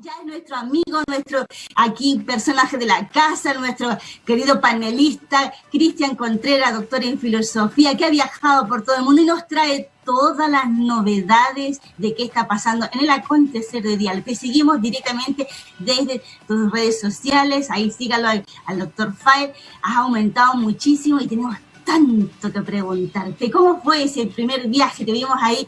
ya es nuestro amigo, nuestro aquí personaje de la casa, nuestro querido panelista, Cristian Contreras, doctor en filosofía, que ha viajado por todo el mundo y nos trae todas las novedades de qué está pasando en el acontecer de Dial. Te seguimos directamente desde tus redes sociales, ahí sígalo al, doctor Fire, has aumentado muchísimo y tenemos tanto que preguntarte. ¿Cómo fue ese primer viaje? Te vimos ahí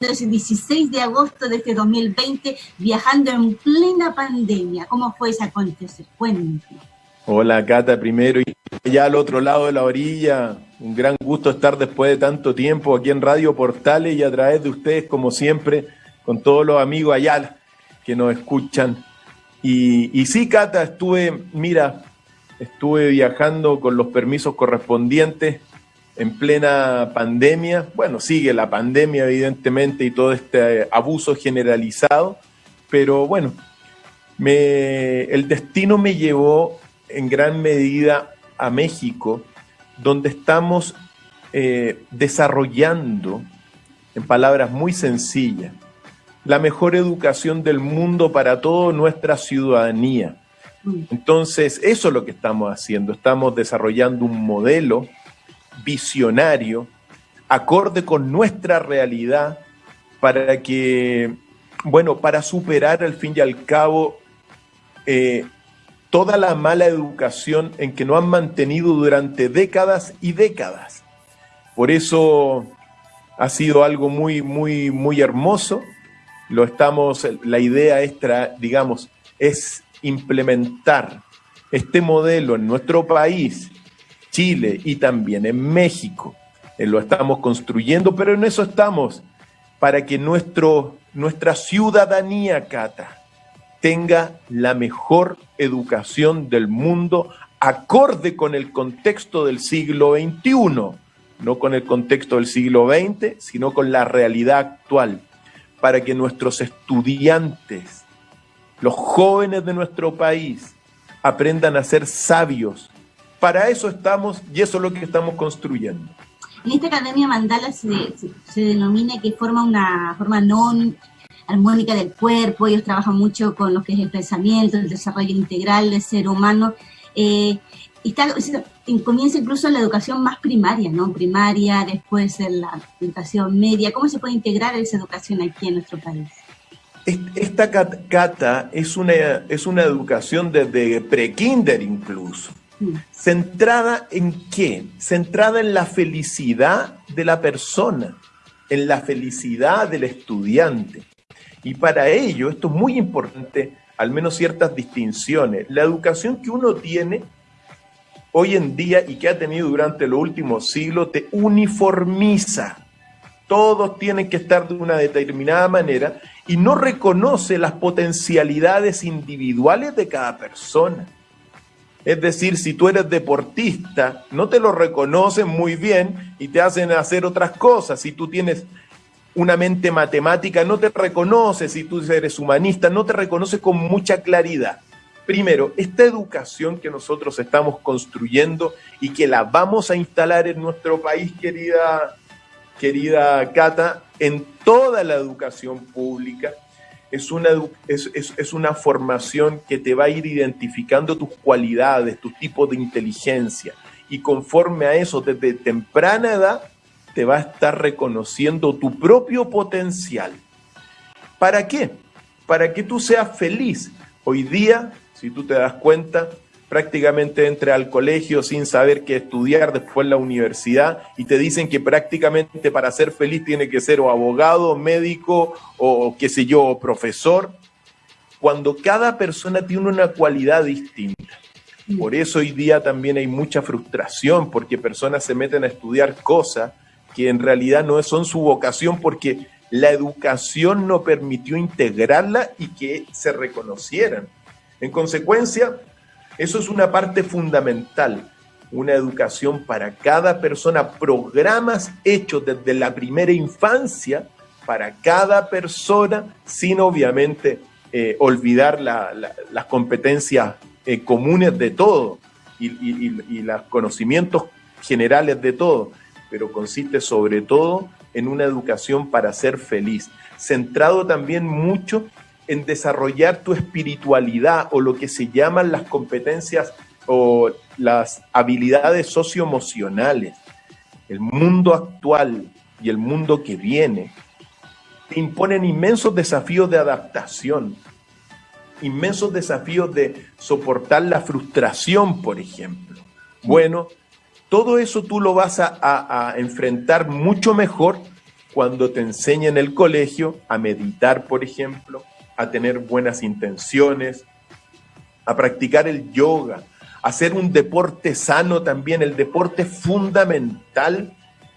el 16 de agosto de este 2020, viajando en plena pandemia. ¿Cómo fue ese acontecer? Cuéntame. Hola Cata, primero y allá al otro lado de la orilla. Un gran gusto estar después de tanto tiempo aquí en Radio Portales y a través de ustedes, como siempre, con todos los amigos allá que nos escuchan. Y, y sí, Cata, estuve, mira, estuve viajando con los permisos correspondientes en plena pandemia. Bueno, sigue la pandemia evidentemente y todo este abuso generalizado, pero bueno, el destino me llevó en gran medida a México, donde estamos eh, desarrollando, en palabras muy sencillas, la mejor educación del mundo para toda nuestra ciudadanía. Entonces, eso es lo que estamos haciendo. Estamos desarrollando un modelo visionario, acorde con nuestra realidad, para que, bueno, para superar al fin y al cabo eh, toda la mala educación en que nos han mantenido durante décadas y décadas. Por eso ha sido algo muy, muy, muy hermoso. Lo estamos, la idea extra, digamos, es implementar este modelo en nuestro país, Chile y también en México. Eh, lo estamos construyendo, pero en eso estamos, para que nuestro, nuestra ciudadanía, Cata, tenga la mejor educación del mundo acorde con el contexto del siglo XXI, no con el contexto del siglo XX, sino con la realidad actual, para que nuestros estudiantes los jóvenes de nuestro país aprendan a ser sabios. Para eso estamos y eso es lo que estamos construyendo. En esta Academia Mandala se, denomina que forma una forma no armónica del cuerpo, ellos trabajan mucho con lo que es el pensamiento, el desarrollo integral del ser humano. Eh, está, comienza incluso la educación más primaria, ¿no? Primaria, después en la educación media. ¿Cómo se puede integrar esa educación aquí en nuestro país? Esta cata es una, es una educación desde pre-kinder incluso. ¿Centrada en qué? Centrada en la felicidad de la persona, en la felicidad del estudiante. Y para ello, esto es muy importante, al menos ciertas distinciones. La educación que uno tiene hoy en día y que ha tenido durante los últimos siglos te uniformiza. Todos tienen que estar de una determinada manera y no reconoce las potencialidades individuales de cada persona. Es decir, si tú eres deportista, no te lo reconocen muy bien y te hacen hacer otras cosas. Si tú tienes una mente matemática, no te reconoce. Si tú eres humanista, no te reconoce con mucha claridad. Primero, esta educación que nosotros estamos construyendo y que la vamos a instalar en nuestro país, querida querida Cata, en toda la educación pública. Es una, es, una formación que te va a ir identificando tus cualidades, tus tipos de inteligencia. Y conforme a eso, desde temprana edad, te va a estar reconociendo tu propio potencial. ¿Para qué? Para que tú seas feliz. Hoy día, si tú te das cuenta, prácticamente entre al colegio sin saber qué estudiar, después la universidad, y te dicen que prácticamente para ser feliz tiene que ser o abogado, médico, o qué sé yo, profesor, cuando cada persona tiene una cualidad distinta. Por eso hoy día también hay mucha frustración, porque personas se meten a estudiar cosas que en realidad no son su vocación, porque la educación no permitió integrarla y que se reconocieran. En consecuencia, eso es una parte fundamental, una educación para cada persona, programas hechos desde la primera infancia para cada persona, sin obviamente eh, olvidar las competencias eh, comunes de todo y, y los conocimientos generales de todo, pero consiste sobre todo en una educación para ser feliz, centrado también mucho en desarrollar tu espiritualidad o lo que se llaman las competencias o las habilidades socioemocionales. El mundo actual y el mundo que viene te imponen inmensos desafíos de adaptación, inmensos desafíos de soportar la frustración, por ejemplo. Bueno, todo eso tú lo vas a, enfrentar mucho mejor cuando te enseña en el colegio a meditar, por ejemplo, a tener buenas intenciones, a practicar el yoga, a hacer un deporte sano también. El deporte fundamental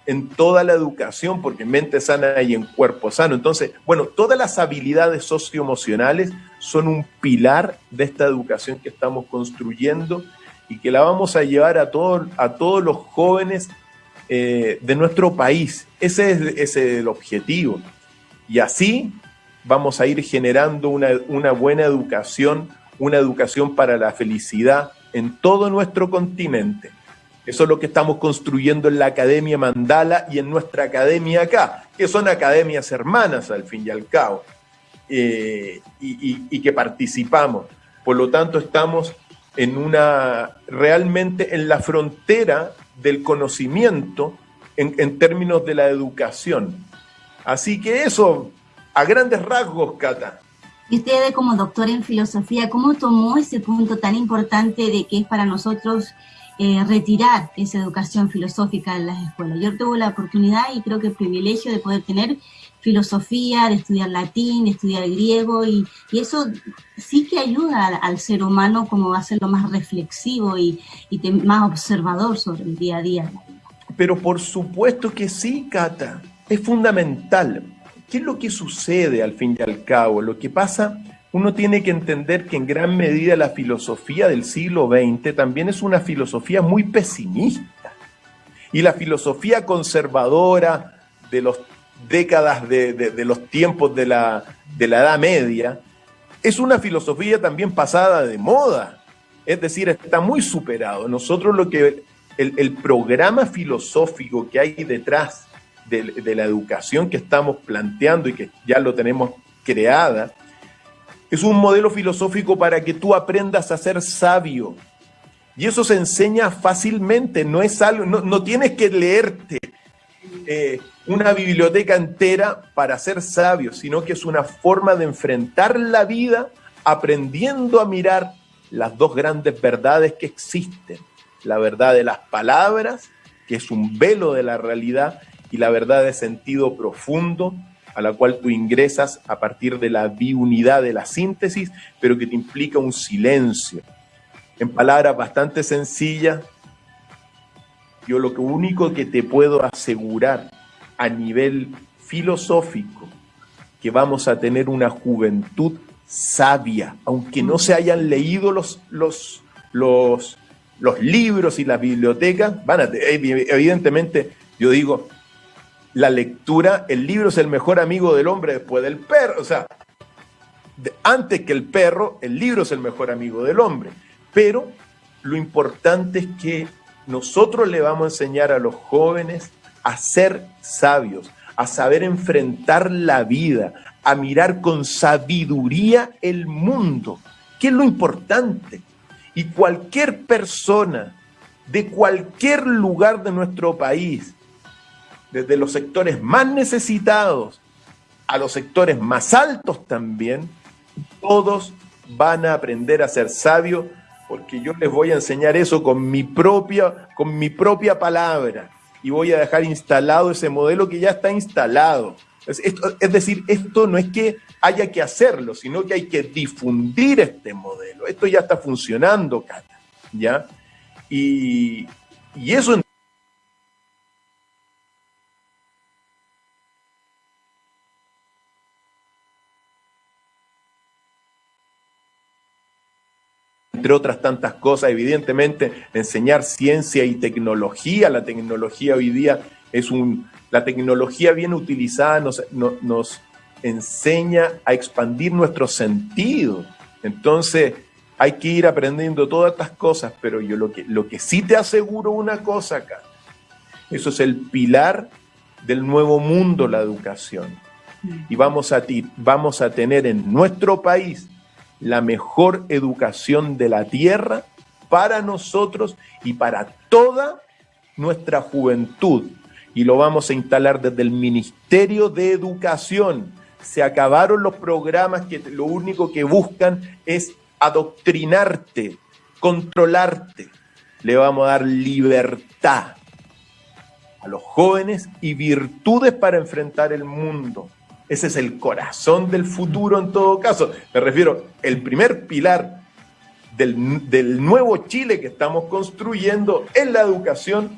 en toda la educación, porque mente sana y en cuerpo sano. Entonces, bueno, todas las habilidades socioemocionales son un pilar de esta educación que estamos construyendo y que la vamos a llevar a, todo, a todos los jóvenes eh, de nuestro país. Ese es, ese es, el objetivo. Y así vamos a ir generando una, una buena educación, una educación para la felicidad en todo nuestro continente. Eso es lo que estamos construyendo en la Academia Mandala y en nuestra academia acá, que son academias hermanas al fin y al cabo, eh, y, que participamos. Por lo tanto, estamos en una, realmente en la frontera del conocimiento en, en términos de la educación. Así que eso, a grandes rasgos, Cata. Y usted como doctor en filosofía, ¿cómo tomó ese punto tan importante de que es para nosotros eh, retirar esa educación filosófica en las escuelas. Yo tuve la oportunidad y creo que el privilegio de poder tener filosofía, de estudiar latín, de estudiar griego, y, eso sí que ayuda al, ser humano como a ser lo más reflexivo y, y más observador sobre el día a día. Pero por supuesto que sí, Cata, es fundamental. ¿Qué es lo que sucede al fin y al cabo? Lo que pasa uno tiene que entender que en gran medida la filosofía del siglo XX también es una filosofía muy pesimista. Y la filosofía conservadora de las décadas de, los tiempos de la, de la Edad Media es una filosofía también pasada de moda. Es decir, está muy superado. Nosotros lo que el, programa filosófico que hay detrás de, la educación que estamos planteando y que ya lo tenemos creada, es un modelo filosófico para que tú aprendas a ser sabio. Y eso se enseña fácilmente, no es algo, no, tienes que leerte eh, una biblioteca entera para ser sabio, sino que es una forma de enfrentar la vida aprendiendo a mirar las dos grandes verdades que existen. La verdad de las palabras, que es un velo de la realidad, y la verdad de sentido profundo, a la cual tú ingresas a partir de la biunidad de la síntesis, pero que te implica un silencio. En palabras bastante sencillas, yo lo único que te puedo asegurar a nivel filosófico, que vamos a tener una juventud sabia, aunque no se hayan leído los, los, los, los libros y las bibliotecas, van a, evidentemente, yo digo, la lectura, el libro es el mejor amigo del hombre después del perro. O sea, antes que el perro, el libro es el mejor amigo del hombre. Pero lo importante es que nosotros le vamos a enseñar a los jóvenes a ser sabios, a saber enfrentar la vida, a mirar con sabiduría el mundo, que es lo importante. Y cualquier persona de cualquier lugar de nuestro país desde los sectores más necesitados a los sectores más altos también, todos van a aprender a ser sabios porque yo les voy a enseñar eso con mi propia, con mi propia palabra y voy a dejar instalado ese modelo que ya está instalado. Es, decir, esto no es que haya que hacerlo, sino que hay que difundir este modelo. Esto ya está funcionando, Cata, ¿ya? Y, y eso entre otras tantas cosas, evidentemente, enseñar ciencia y tecnología. La tecnología hoy día es un, la tecnología bien utilizada nos, nos enseña a expandir nuestros sentidos. Entonces, hay que ir aprendiendo todas estas cosas, pero yo lo que, lo que sí te aseguro una cosa acá, eso es el pilar del nuevo mundo, la educación. y vamos a, vamos a tener en nuestro país la mejor educación de la tierra para nosotros y para toda nuestra juventud. Y lo vamos a instalar desde el Ministerio de Educación. Se acabaron los programas que lo único que buscan es adoctrinarte, controlarte. Le vamos a dar libertad a los jóvenes y virtudes para enfrentar el mundo. Ese es el corazón del futuro en todo caso. Me refiero, el primer pilar del, nuevo Chile que estamos construyendo es la educación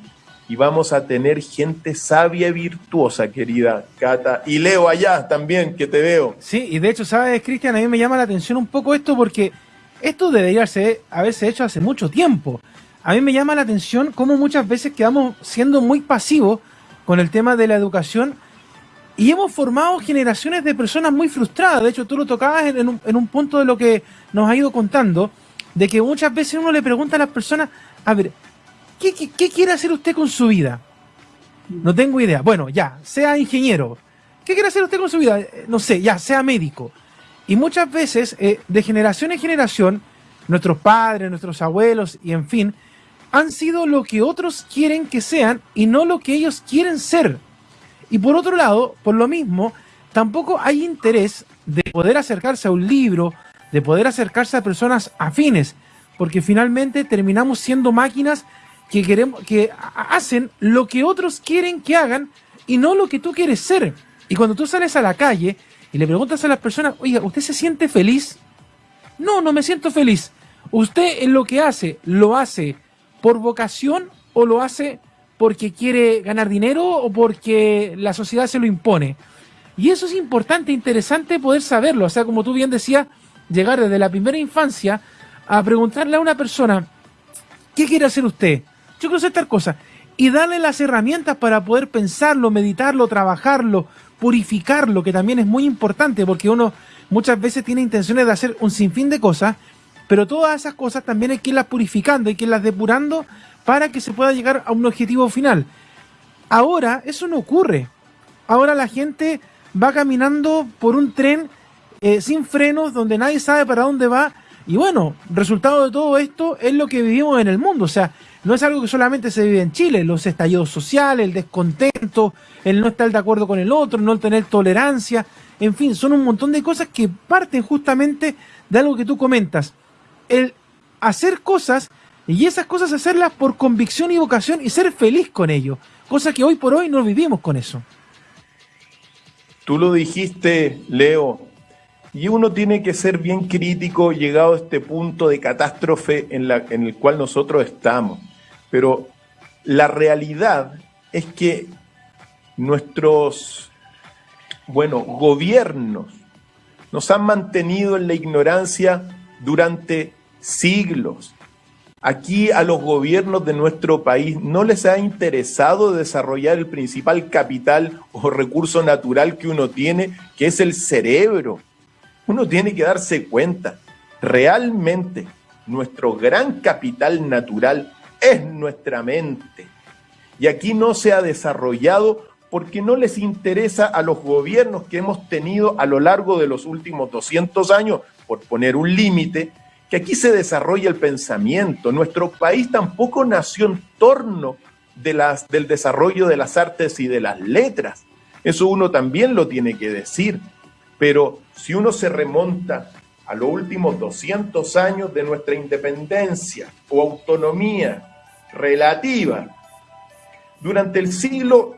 y vamos a tener gente sabia y virtuosa, querida Cata. Y Leo allá también, que te veo. Sí, y de hecho, ¿sabes, Cristian? A mí me llama la atención un poco esto porque esto debería haberse hecho hace mucho tiempo. A mí me llama la atención cómo muchas veces quedamos siendo muy pasivos con el tema de la educación y hemos formado generaciones de personas muy frustradas. De hecho, tú lo tocabas en un, en un punto de lo que nos ha ido contando, de que muchas veces uno le pregunta a las personas, a ver, ¿qué, quiere hacer usted con su vida? No tengo idea. Bueno, ya, sea ingeniero. ¿Qué quiere hacer usted con su vida? Eh, no sé, ya, sea médico. Y muchas veces, eh, de generación en generación, nuestros padres, nuestros abuelos y en fin, han sido lo que otros quieren que sean y no lo que ellos quieren ser. Y por otro lado, por lo mismo, tampoco hay interés de poder acercarse a un libro, de poder acercarse a personas afines, porque finalmente terminamos siendo máquinas que queremos que hacen lo que otros quieren que hagan y no lo que tú quieres ser. Y cuando tú sales a la calle y le preguntas a las personas, "Oiga, ¿usted se siente feliz?" No, no me siento feliz. ¿Usted en lo que hace lo hace por vocación o lo hace porque quiere ganar dinero o porque la sociedad se lo impone? Y eso es importante, interesante poder saberlo. O sea, como tú bien decías, llegar desde la primera infancia a preguntarle a una persona, ¿qué quiere hacer usted? Yo quiero hacer tal cosa. Y darle las herramientas para poder pensarlo, meditarlo, trabajarlo, purificarlo, que también es muy importante porque uno muchas veces tiene intenciones de hacer un sinfín de cosas, pero todas esas cosas también hay que irlas purificando, hay que irlas depurando para que se pueda llegar a un objetivo final. Ahora eso no ocurre. Ahora la gente va caminando por un tren eh, sin frenos, donde nadie sabe para dónde va. Y bueno, resultado de todo esto es lo que vivimos en el mundo. O sea, no es algo que solamente se vive en Chile. Los estallidos sociales, el descontento, el no estar de acuerdo con el otro, no tener tolerancia. En fin, son un montón de cosas que parten justamente de algo que tú comentas. El hacer cosas y esas cosas hacerlas por convicción y vocación y ser feliz con ello. Cosa que hoy por hoy no vivimos con eso. Tú lo dijiste, Leo, y uno tiene que ser bien crítico llegado a este punto de catástrofe en, la, en el cual nosotros estamos. Pero la realidad es que nuestros, bueno, gobiernos nos han mantenido en la ignorancia durante siglos. Aquí a los gobiernos de nuestro país no les ha interesado desarrollar el principal capital o recurso natural que uno tiene, que es el cerebro uno tiene que darse cuenta, realmente nuestro gran capital natural es nuestra mente. Y aquí no se ha desarrollado porque no les interesa a los gobiernos que hemos tenido a lo largo de los últimos 200 años, por poner un límite, que aquí se desarrolla el pensamiento. Nuestro país tampoco nació en torno de las, del desarrollo de las artes y de las letras. Eso uno también lo tiene que decir. Pero si uno se remonta a los últimos 200 años de nuestra independencia o autonomía relativa, durante el siglo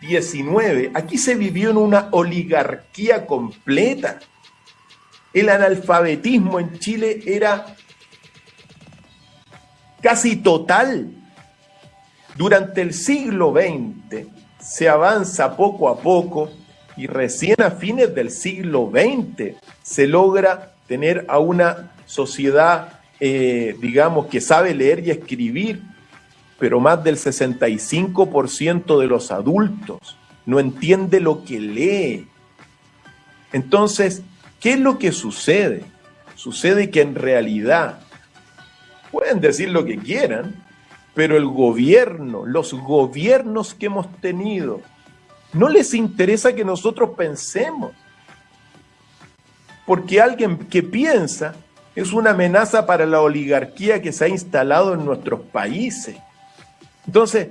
XIX, aquí se vivió en una oligarquía completa. El analfabetismo en Chile era casi total. Durante el siglo XX se avanza poco a poco y recién a fines del siglo XX se logra tener a una sociedad, eh, digamos, que sabe leer y escribir, pero más del 65% de los adultos no entiende lo que lee. Entonces, ¿qué es lo que sucede? Sucede que en realidad pueden decir lo que quieran, pero el gobierno, los gobiernos que hemos tenido No les interesa que nosotros pensemos. Porque alguien que piensa es una amenaza para la oligarquía que se ha instalado en nuestros países. Entonces,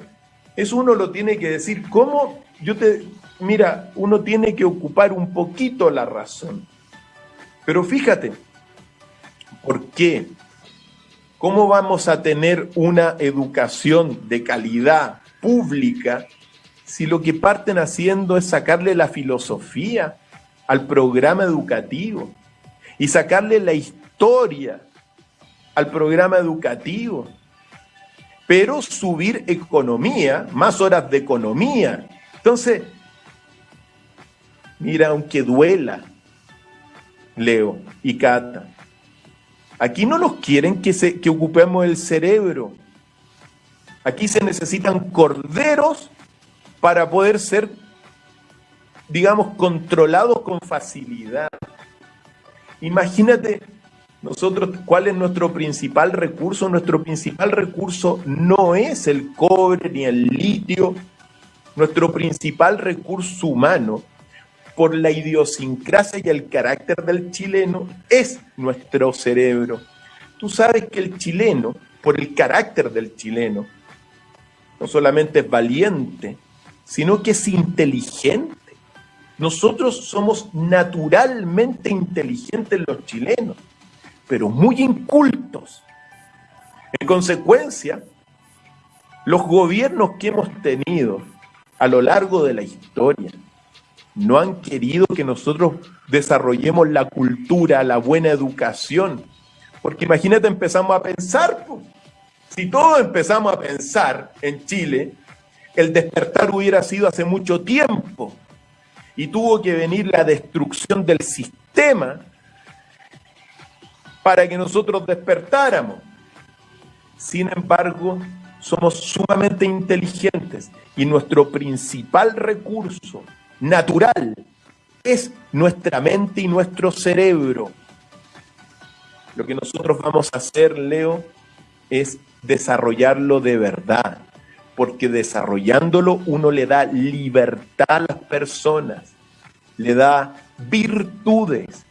eso uno lo tiene que decir. ¿Cómo? Yo te, mira, uno tiene que ocupar un poquito la razón. Pero fíjate, ¿por qué? ¿Cómo vamos a tener una educación de calidad pública si lo que parten haciendo es sacarle la filosofía al programa educativo y sacarle la historia al programa educativo, pero subir economía, más horas de economía. Entonces, mira, aunque duela, Leo y Cata, aquí no nos quieren que, se, que ocupemos el cerebro. Aquí se necesitan corderos para poder ser, digamos, controlados con facilidad. Imagínate nosotros, ¿cuál es nuestro principal recurso? Nuestro principal recurso no es el cobre ni el litio. Nuestro principal recurso humano, por la idiosincrasia y el carácter del chileno, es nuestro cerebro. Tú sabes que el chileno, por el carácter del chileno, no solamente es valiente, sino que es inteligente. Nosotros somos naturalmente inteligentes los chilenos, pero muy incultos. En consecuencia, los gobiernos que hemos tenido a lo largo de la historia no han querido que nosotros desarrollemos la cultura, la buena educación. Porque imagínate, empezamos a pensar, si todos empezamos a pensar en Chile, el despertar hubiera sido hace mucho tiempo y tuvo que venir la destrucción del sistema para que nosotros despertáramos. Sin embargo, somos sumamente inteligentes y nuestro principal recurso natural es nuestra mente y nuestro cerebro. Lo que nosotros vamos a hacer, Leo, es desarrollarlo de verdad porque desarrollándolo uno le da libertad a las personas, le da virtudes,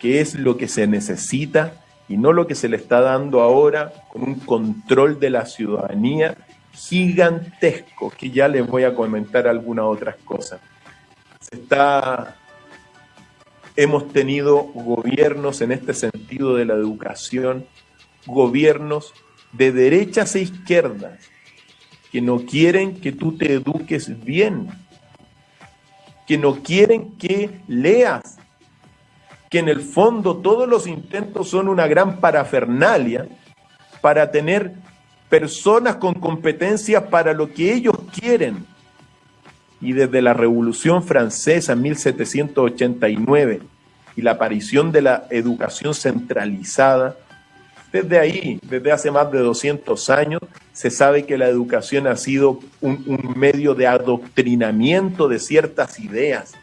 que es lo que se necesita y no lo que se le está dando ahora con un control de la ciudadanía gigantesco, que ya les voy a comentar algunas otras cosas. Está, hemos tenido gobiernos en este sentido de la educación, gobiernos de derechas e izquierdas, que no quieren que tú te eduques bien, que no quieren que leas, que en el fondo todos los intentos son una gran parafernalia para tener personas con competencias para lo que ellos quieren. Y desde la Revolución Francesa en 1789 y la aparición de la educación centralizada, desde ahí, desde hace más de 200 años, se sabe que la educación ha sido un, medio de adoctrinamiento de ciertas ideas.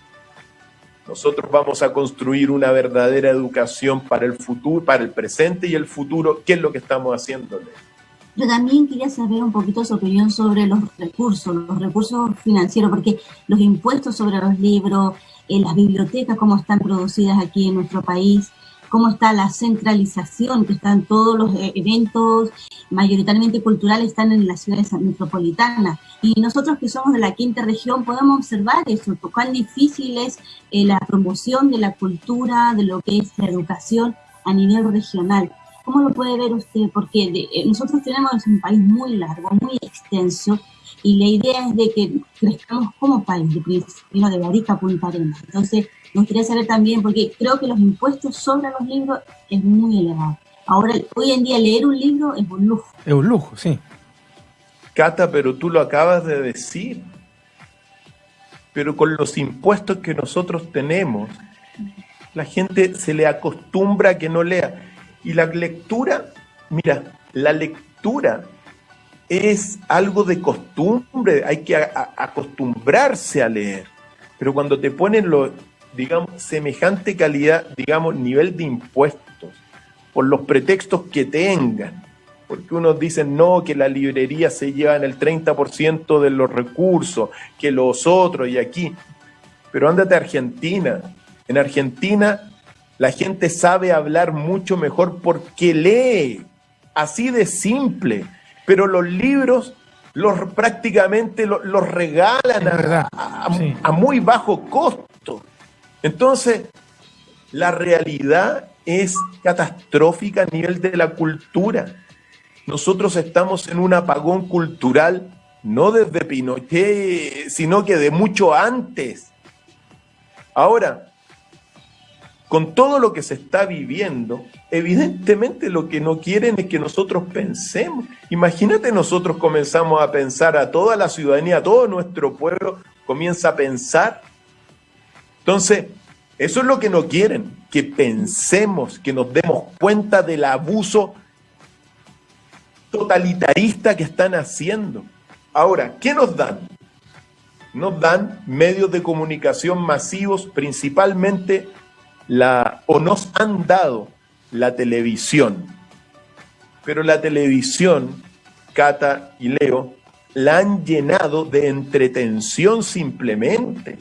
Nosotros vamos a construir una verdadera educación para el futuro, para el presente y el futuro. ¿Qué es lo que estamos haciendo? Yo también quería saber un poquito su opinión sobre los recursos, los recursos financieros, porque los impuestos sobre los libros, en las bibliotecas, cómo están producidas aquí en nuestro país, cómo está la centralización, que están todos los eh, eventos mayoritariamente culturales están en las ciudades metropolitanas. Y nosotros que somos de la quinta región podemos observar eso, cuán difícil es eh, la promoción de la cultura, de lo que es la educación a nivel regional. ¿Cómo lo puede ver usted? Porque eh, nosotros tenemos un país muy largo, muy extenso, y la idea es de que crezcamos como país, de primero de Barica a Punta Arenas. Entonces, me gustaría saber también, porque creo que los impuestos sobre los libros es muy elevado. Ahora, hoy en día leer un libro es un lujo. Es un lujo, sí. Cata, pero tú lo acabas de decir. Pero con los impuestos que nosotros tenemos, la gente se le acostumbra a que no lea. Y la lectura, mira, la lectura es algo de costumbre, hay que acostumbrarse a leer. Pero cuando te ponen lo, digamos, semejante calidad, digamos, nivel de impuestos, por los pretextos que tengan, porque unos dicen no, que la librería se lleva en el 30% de los recursos, que los otros y aquí. Pero ándate a Argentina. En Argentina la gente sabe hablar mucho mejor porque lee, así de simple. Pero los libros los prácticamente los, regalan a muy bajo costo. Entonces, la realidad es catastrófica a nivel de la cultura. Nosotros estamos en un apagón cultural, no desde Pinochet, sino que de mucho antes. Ahora, con todo lo que se está viviendo, evidentemente lo que no quieren es que nosotros pensemos. Imagínate nosotros comenzamos a pensar, a toda la ciudadanía, a todo nuestro pueblo comienza a pensar. Entonces, eso es lo que no quieren, que pensemos, que nos demos cuenta del abuso totalitarista que están haciendo. Ahora, ¿qué nos dan? Nos dan medios de comunicación masivos, principalmente la, o nos han dado la televisión. Pero la televisión, Cata y Leo, la han llenado de entretención simplemente.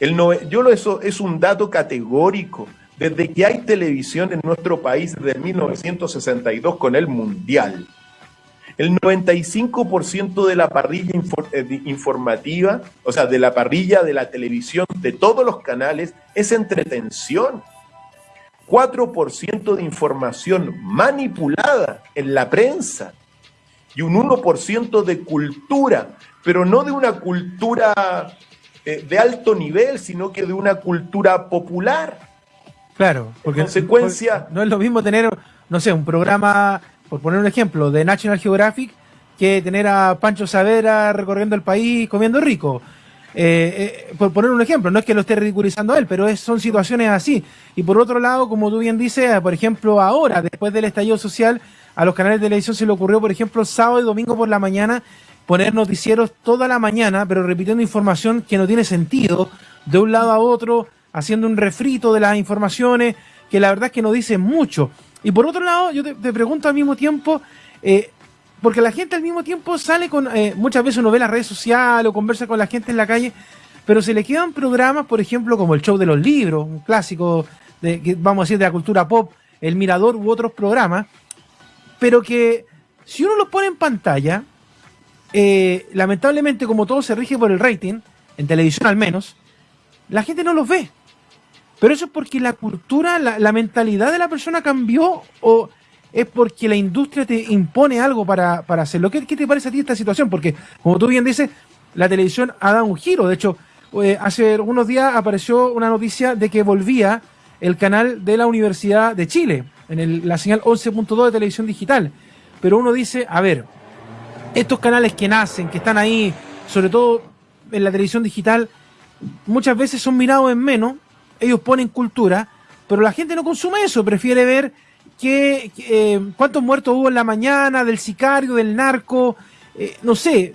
El yo lo, eso es un dato categórico. Desde que hay televisión en nuestro país, desde 1962 con el Mundial, el 95% de la parrilla eh, informativa, o sea, de la parrilla de la televisión, de todos los canales, es entretención. 4% de información manipulada en la prensa y un 1% de cultura, pero no de una cultura eh, de alto nivel, sino que de una cultura popular. Claro, porque consecuencia, no es lo mismo tener, no sé, un programa, por poner un ejemplo, de National Geographic, que tener a Pancho Savera recorriendo el país comiendo rico. Eh, eh, por poner un ejemplo, no es que lo esté ridiculizando él, pero son situaciones así. Y por otro lado, como tú bien dices, por ejemplo, ahora, después del estallido social, a los canales de televisión se le ocurrió, por ejemplo, sábado y domingo por la mañana, poner noticieros toda la mañana, pero repitiendo información que no tiene sentido, de un lado a otro, haciendo un refrito de las informaciones que la verdad es que no dicen mucho. Y por otro lado, yo te, pregunto al mismo tiempo, eh, porque la gente al mismo tiempo sale con, eh, muchas veces uno ve las redes sociales o conversa con la gente en la calle, pero se le quedan programas, por ejemplo, como el show de los libros, un clásico, de, vamos a decir, de la cultura pop, El Mirador u otros programas, pero que si uno los pone en pantalla, eh, lamentablemente como todo se rige por el rating, en televisión al menos, la gente no los ve. Pero eso es porque la cultura, la, mentalidad de la persona cambió o es porque la industria te impone algo para, hacerlo. ¿Qué, ¿Qué, te parece a ti esta situación? Porque, como tú bien dices, la televisión ha dado un giro. De hecho, eh, hace unos días apareció una noticia de que volvía el canal de la Universidad de Chile, en la señal 11.2 de televisión digital. Pero uno dice, a ver, estos canales que nacen, que están ahí, sobre todo en la televisión digital, muchas veces son mirados en menos, ellos ponen cultura, pero la gente no consume eso, prefiere ver que, eh, cuántos muertos hubo en la mañana, del sicario, del narco, eh, no sé,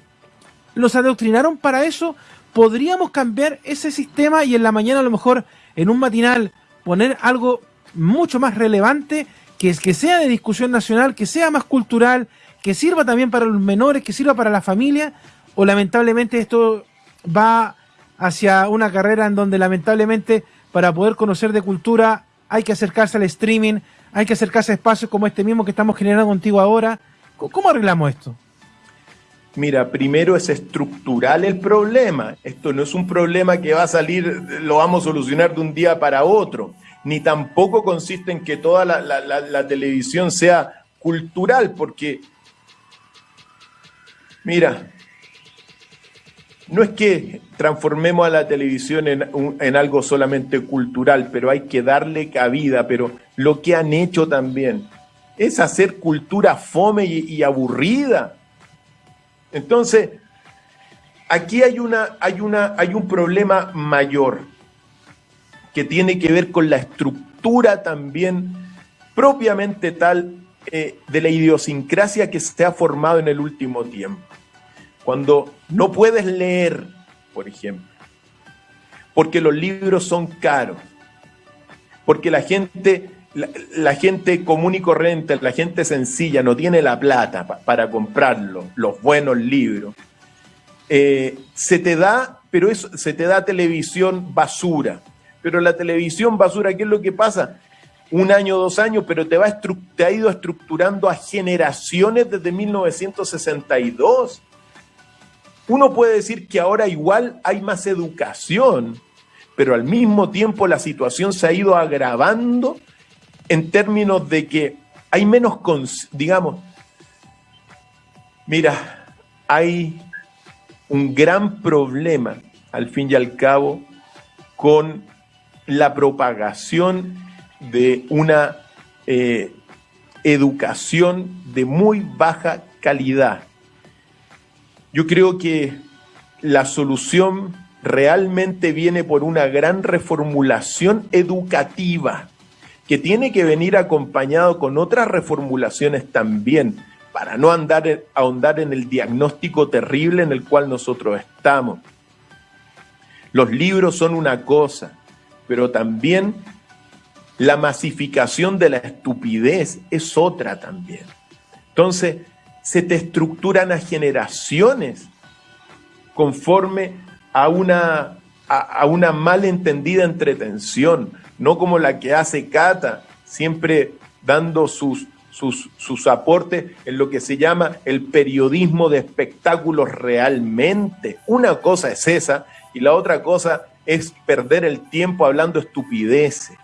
los adoctrinaron para eso, podríamos cambiar ese sistema y en la mañana a lo mejor en un matinal poner algo mucho más relevante, que, que sea de discusión nacional, que sea más cultural, que sirva también para los menores, que sirva para la familia, o lamentablemente esto va hacia una carrera en donde lamentablemente para poder conocer de cultura hay que acercarse al streaming, hay que acercarse a espacios como este mismo que estamos generando contigo ahora. ¿Cómo arreglamos esto? Mira, primero es estructural el problema. Esto no es un problema que va a salir, lo vamos a solucionar de un día para otro. Ni tampoco consiste en que toda la, la televisión sea cultural, porque Mira, no es que transformemos a la televisión en, algo solamente cultural, pero hay que darle cabida, pero lo que han hecho también es hacer cultura fome y, aburrida. Entonces, aquí hay, una, hay, una, hay un problema mayor que tiene que ver con la estructura también propiamente tal eh, de la idiosincrasia que se ha formado en el último tiempo. Cuando no puedes leer, por ejemplo, porque los libros son caros, porque la gente la, gente común y corriente, la gente sencilla, no tiene la plata para comprarlo, los buenos libros, eh, se te da, pero eso, se te da televisión basura. Pero la televisión basura, ¿qué es lo que pasa? Un año, dos años, pero te, va te ha ido estructurando a generaciones desde 1962. Uno puede decir que ahora igual hay más educación, pero al mismo tiempo la situación se ha ido agravando en términos de que hay menos, digamos, mira, hay un gran problema, al fin y al cabo, con la propagación de una eh, educación de muy baja calidad. Yo creo que la solución realmente viene por una gran reformulación educativa que tiene que venir acompañado con otras reformulaciones también, para no andar, ahondar en el diagnóstico terrible en el cual nosotros estamos. Los libros son una cosa, pero también la masificación de la estupidez es otra también. Entonces, se te estructuran a generaciones conforme a una, a, a una malentendida entretención, no como la que hace Cata, siempre dando sus, sus, sus, aportes en lo que se llama el periodismo de espectáculos realmente. Una cosa es esa y la otra cosa es perder el tiempo hablando estupideces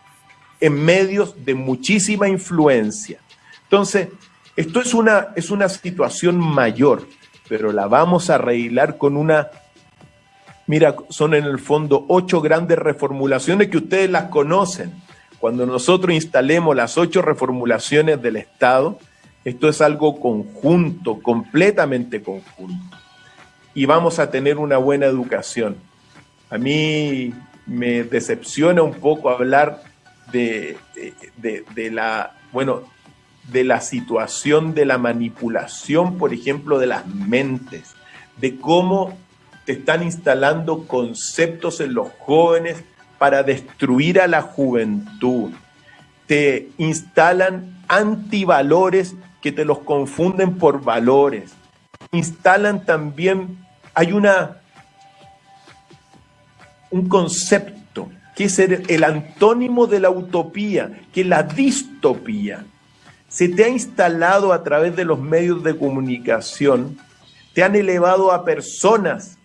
en medios de muchísima influencia. Entonces, esto es una, es una situación mayor, pero la vamos a arreglar con una Mira, son en el fondo ocho grandes reformulaciones que ustedes las conocen. Cuando nosotros instalemos las ocho reformulaciones del Estado, esto es algo conjunto, completamente conjunto. Y vamos a tener una buena educación. A mí me decepciona un poco hablar de, de, la, bueno, de la situación de la manipulación, por ejemplo, de las mentes, de cómo están instalando conceptos en los jóvenes para destruir a la juventud. Te instalan antivalores que te los confunden por valores. Instalan también, hay una, un concepto que es el antónimo de la utopía, que es la distopía. Se te ha instalado a través de los medios de comunicación, te han elevado a personas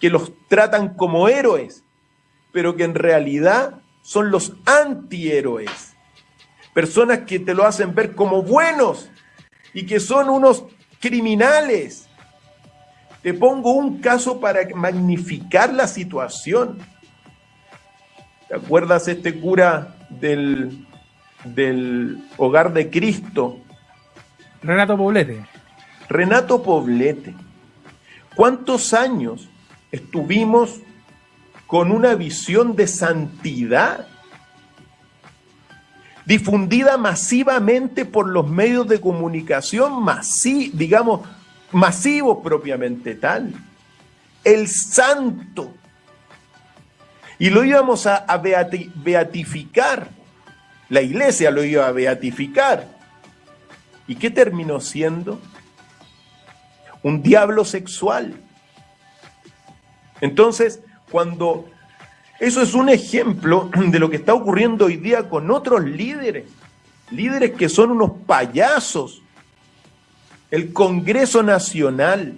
que los tratan como héroes, pero que en realidad son los antihéroes. Personas que te lo hacen ver como buenos y que son unos criminales. Te pongo un caso para magnificar la situación. ¿Te acuerdas este cura del, del hogar de Cristo? Renato Poblete. Renato Poblete. ¿Cuántos años estuvimos con una visión de santidad difundida masivamente por los medios de comunicación, masi digamos, masivos propiamente tal. El santo. Y lo íbamos a, a beatificar. La iglesia lo iba a beatificar. ¿Y qué terminó siendo? Un diablo sexual entonces, cuando eso es un ejemplo de lo que está ocurriendo hoy día con otros líderes, líderes que son unos payasos. El Congreso Nacional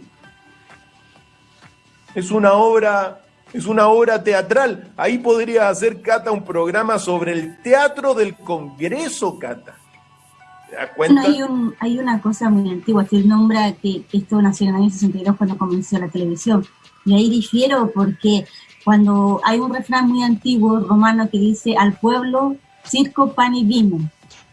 es una obra es una obra teatral. Ahí podría hacer Cata un programa sobre el teatro del Congreso, Cata. ¿Te das cuenta? hay, hay, una cosa muy antigua, que nombra que, que esto nació en el año 62 cuando comenzó la televisión y ahí difiero porque cuando hay un refrán muy antiguo romano que dice al pueblo circo, pan y vino.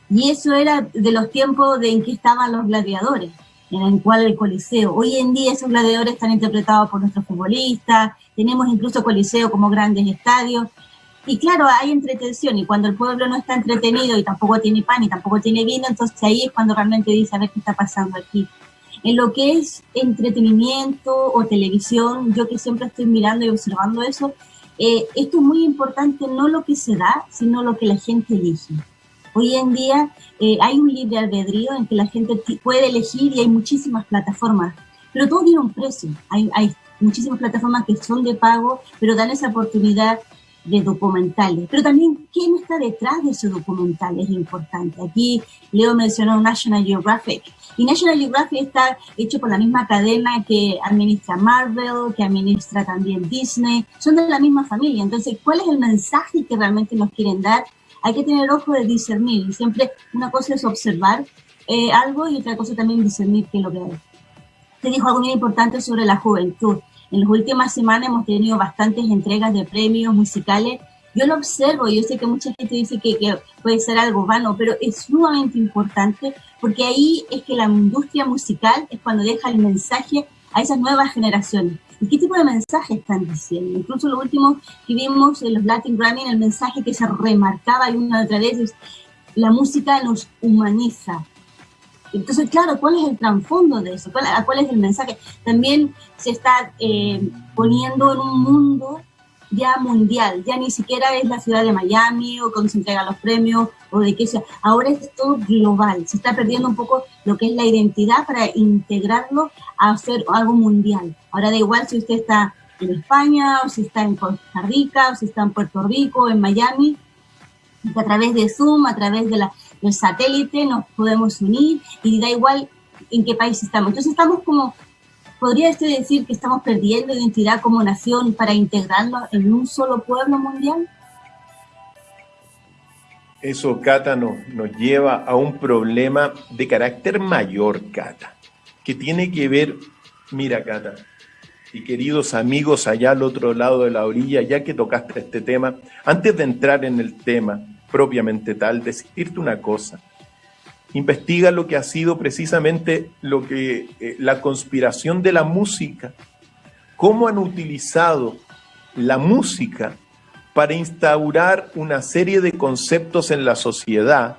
Y eso era de los tiempos de en que estaban los gladiadores, en el cual el coliseo. Hoy en día esos gladiadores están interpretados por nuestros futbolistas, tenemos incluso coliseo como grandes estadios. Y claro, hay entretención y cuando el pueblo no está entretenido y tampoco tiene pan y tampoco tiene vino, entonces ahí es cuando realmente dice a ver qué está pasando aquí. En lo que es entretenimiento o televisión, yo que siempre estoy mirando y observando eso, eh, esto es muy importante, no lo que se da, sino lo que la gente elige. Hoy en día eh, hay un libre albedrío en que la gente puede elegir y hay muchísimas plataformas, pero todo tiene un precio. Hay, hay muchísimas plataformas que son de pago, pero dan esa oportunidad de documentales. Pero también, ¿quién está detrás de esos documentales? Es importante. Aquí Leo mencionó National Geographic. Y National Geographic está hecho por la misma cadena que administra Marvel, que administra también Disney. Son de la misma familia. Entonces, ¿cuál es el mensaje que realmente nos quieren dar? Hay que tener ojo de discernir. Y siempre una cosa es observar eh, algo y otra cosa también discernir qué es lo que hay. Te dijo algo muy importante sobre la juventud. En las últimas semanas hemos tenido bastantes entregas de premios musicales. Yo lo observo, yo sé que mucha gente dice que, puede ser algo vano, pero es sumamente importante porque ahí es que la industria musical es cuando deja el mensaje a esas nuevas generaciones. ¿Y qué tipo de mensaje están diciendo? Incluso lo último que vimos en los Latin Grammy, el mensaje que se remarcaba y una otra vez es la música nos humaniza, entonces, claro, ¿cuál es el trasfondo de eso? ¿Cuál, ¿Cuál, es el mensaje? También se está eh, poniendo en un mundo ya mundial, ya ni siquiera es la ciudad de Miami o cuando se entregan los premios o de qué sea, ahora es todo global, se está perdiendo un poco lo que es la identidad para integrarlo a hacer algo mundial. Ahora da igual si usted está en España o si está en Costa Rica o si está en Puerto Rico, en Miami, a través de Zoom, a través de la, del satélite, nos podemos unir y da igual en qué país estamos. Entonces estamos como, ¿podría usted decir que estamos perdiendo identidad como nación para integrarnos en un solo pueblo mundial? Eso, Cata, nos, nos lleva a un problema de carácter mayor, Cata, que tiene que ver, mira, Cata, y queridos amigos allá al otro lado de la orilla, ya que tocaste este tema, antes de entrar en el tema, propiamente tal, decirte una cosa. Investiga lo que ha sido precisamente lo que eh, la conspiración de la música, cómo han utilizado la música para instaurar una serie de conceptos en la sociedad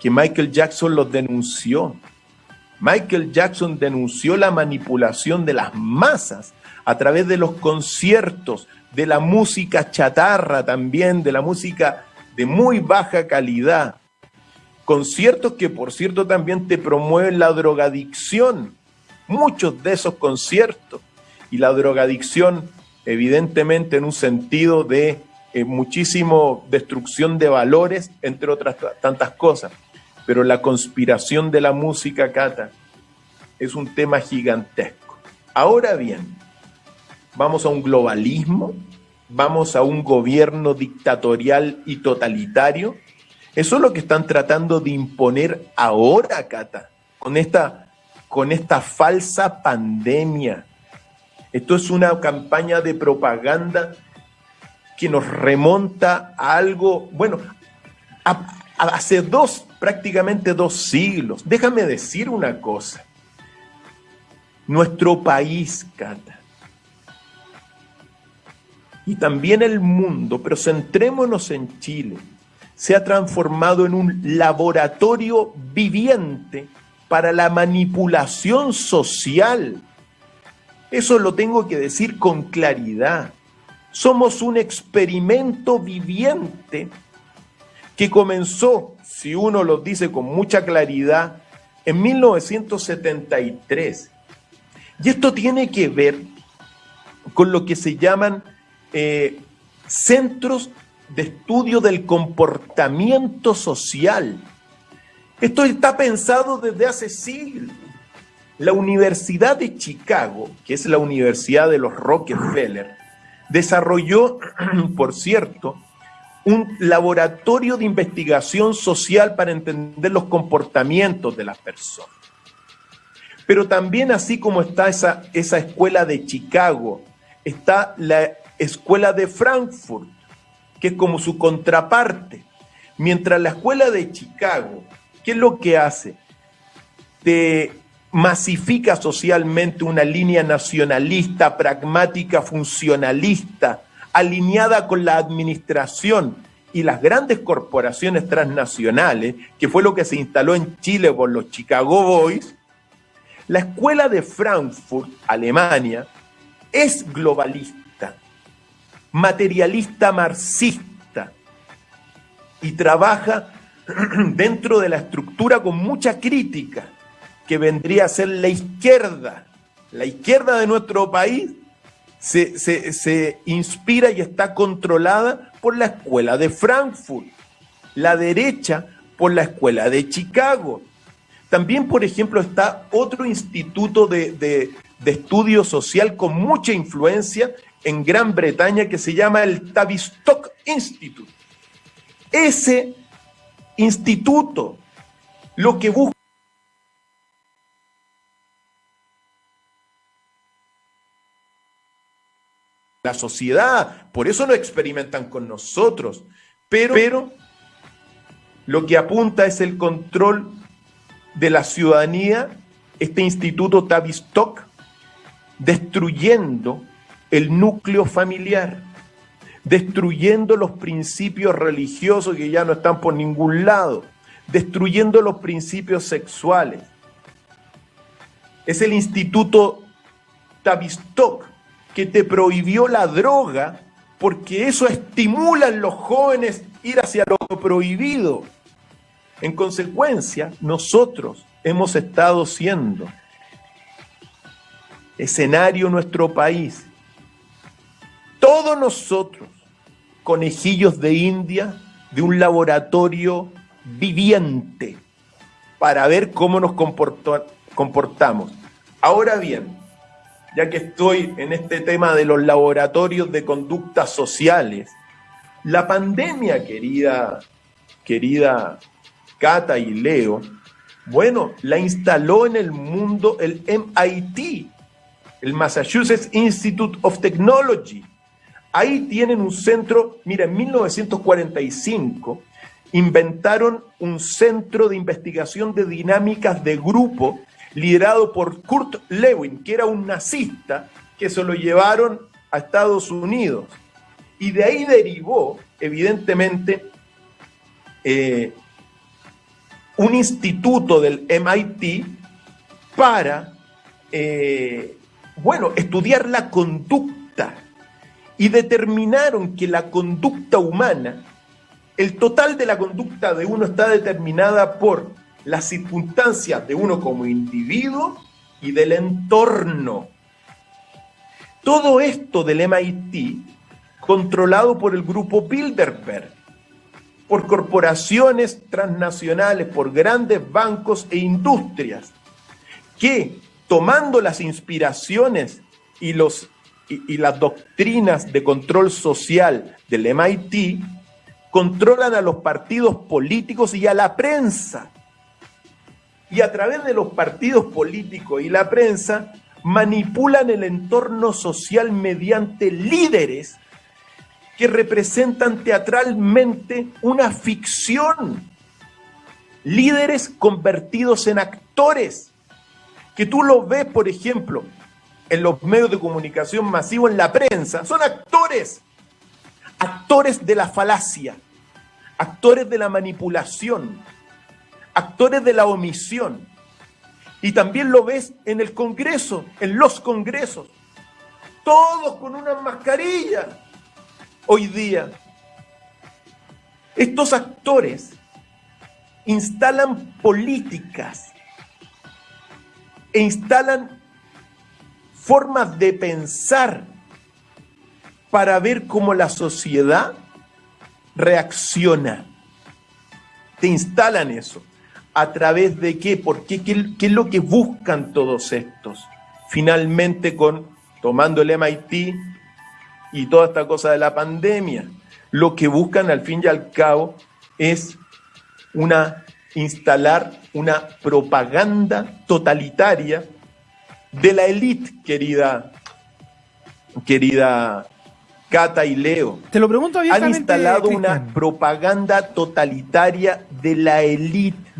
que Michael Jackson los denunció. Michael Jackson denunció la manipulación de las masas a través de los conciertos, de la música chatarra también, de la música de muy baja calidad, conciertos que por cierto también te promueven la drogadicción, muchos de esos conciertos, y la drogadicción evidentemente en un sentido de eh, muchísimo destrucción de valores, entre otras tantas cosas. Pero la conspiración de la música, Cata, es un tema gigantesco. Ahora bien, vamos a un globalismo vamos a un gobierno dictatorial y totalitario. Eso es lo que están tratando de imponer ahora, Cata, con esta, con esta falsa pandemia. Esto es una campaña de propaganda que nos remonta a algo, bueno, hace dos, prácticamente dos siglos. Déjame decir una cosa. Nuestro país, Cata, y también el mundo, pero centrémonos en Chile, se ha transformado en un laboratorio viviente para la manipulación social. Eso lo tengo que decir con claridad. Somos un experimento viviente que comenzó, si uno lo dice con mucha claridad, en 1973. Y esto tiene que ver con lo que se llaman eh, centros de estudio del comportamiento social. Esto está pensado desde hace siglos. La Universidad de Chicago, que es la Universidad de los Rockefeller, desarrolló, por cierto, un laboratorio de investigación social para entender los comportamientos de las personas. Pero también así como está esa, esa escuela de Chicago, está la Escuela de Frankfurt, que es como su contraparte. Mientras la Escuela de Chicago, ¿qué es lo que hace? Te masifica socialmente una línea nacionalista, pragmática, funcionalista, alineada con la administración y las grandes corporaciones transnacionales, que fue lo que se instaló en Chile por los Chicago Boys, la escuela de Frankfurt, Alemania, es globalista materialista marxista y trabaja dentro de la estructura con mucha crítica, que vendría a ser la izquierda. La izquierda de nuestro país se, se, inspira y está controlada por la escuela de Frankfurt, la derecha por la escuela de Chicago. También, por ejemplo, está otro instituto de, de, de estudio social con mucha influencia en Gran Bretaña que se llama el Tavistock Institute. Ese instituto lo que busca la sociedad, por eso no experimentan con nosotros, pero, pero lo que apunta es el control de la ciudadanía, este instituto Tavistock, destruyendo el núcleo familiar, destruyendo los principios religiosos que ya no están por ningún lado, destruyendo los principios sexuales. Es el instituto Tavistock que te prohibió la droga porque eso estimula en los jóvenes ir hacia lo prohibido. En consecuencia, nosotros hemos estado siendo escenario nuestro país. Todos nosotros, conejillos de India, de un laboratorio viviente, para ver cómo nos comportamos. Ahora bien, ya que estoy en este tema de los laboratorios de conductas sociales, la pandemia, querida, querida Cata y Leo, bueno, la instaló en el mundo el MIT, el Massachusetts Institute of Technology. Ahí tienen un centro, mira, en 1945 inventaron un centro de investigación de dinámicas de grupo liderado por Kurt Lewin, que era un nazista, que se lo llevaron a Estados Unidos. Y de ahí derivó, evidentemente, eh, un instituto del MIT para, eh, bueno, estudiar la conducta. Y determinaron que la conducta humana, el total de la conducta de uno está determinada por las circunstancias de uno como individuo y del entorno. Todo esto del MIT controlado por el grupo Bilderberg, por corporaciones transnacionales, por grandes bancos e industrias, que tomando las inspiraciones y, los, y, las doctrinas de control social del MIT, controlan a los partidos políticos y a la prensa y a través de los partidos políticos y la prensa manipulan el entorno social mediante líderes que representan teatralmente una ficción. Líderes convertidos en actores, que tú los ves, por ejemplo, en los medios de comunicación masivo, en la prensa, son actores, actores de la falacia, actores de la manipulación, actores de la omisión. Y también lo ves en el Congreso, en los Congresos. Todos con una mascarilla hoy día. Estos actores instalan políticas e instalan formas de pensar para ver cómo la sociedad reacciona. Te instalan eso. ¿A través de qué? ¿Por qué? ¿Qué, es lo que buscan todos estos? Finalmente con tomando el MIT y toda esta cosa de la pandemia, lo que buscan al fin y al cabo es una instalar una propaganda totalitaria de la élite, querida, querida Cata y Leo. Te lo pregunto Han instalado una propaganda totalitaria de la élite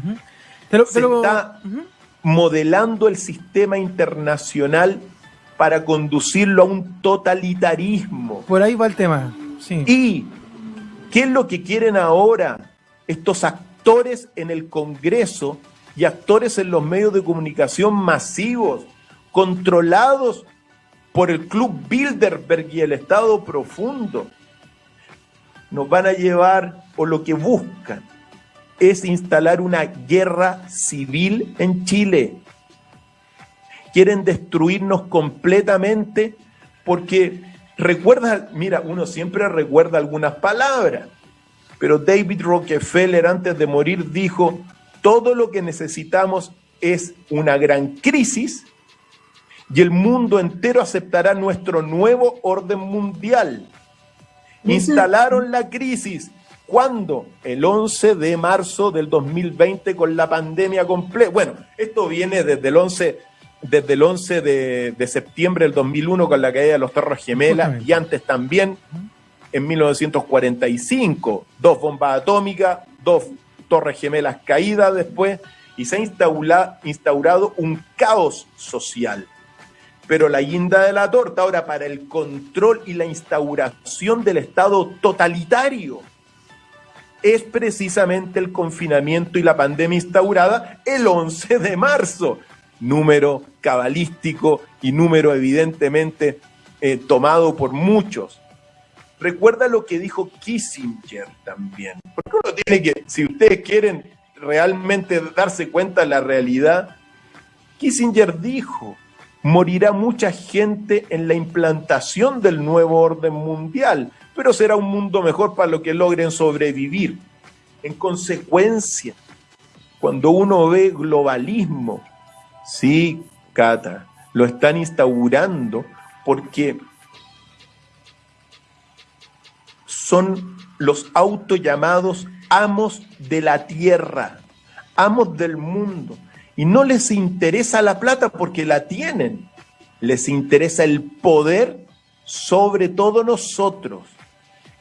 se está modelando el sistema internacional para conducirlo a un totalitarismo. Por ahí va el tema. ¿Y qué es lo que quieren ahora estos actores en el Congreso y actores en los medios de comunicación masivos, controlados por el Club Bilderberg y el Estado Profundo? Nos van a llevar, o lo que buscan, es instalar una guerra civil en Chile. Quieren destruirnos completamente porque recuerda, mira, uno siempre recuerda algunas palabras, pero David Rockefeller antes de morir dijo, todo lo que necesitamos es una gran crisis y el mundo entero aceptará nuestro nuevo orden mundial. Instalaron la crisis. ¿Cuándo? El 11 de marzo del 2020 con la pandemia completa. Bueno, esto viene desde el 11, desde el 11 de, septiembre del 2001 con la caída de los Torres Gemelas y antes también en 1945. Dos bombas atómicas, dos Torres Gemelas caídas después y se ha instaurado un caos social. Pero la guinda de la torta ahora para el control y la instauración del Estado totalitario es precisamente el confinamiento y la pandemia instaurada el 11 de marzo. Número cabalístico y número evidentemente eh, tomado por muchos. Recuerda lo que dijo Kissinger también. Porque uno tiene que, si ustedes quieren realmente darse cuenta de la realidad, Kissinger dijo, morirá mucha gente en la implantación del nuevo orden mundial, pero será un mundo mejor para los que logren sobrevivir. En consecuencia, cuando uno ve globalismo, sí, Cata, lo están instaurando porque son los autollamados amos de la tierra, amos del mundo. Y no les interesa la plata porque la tienen. Les interesa el poder sobre todo nosotros.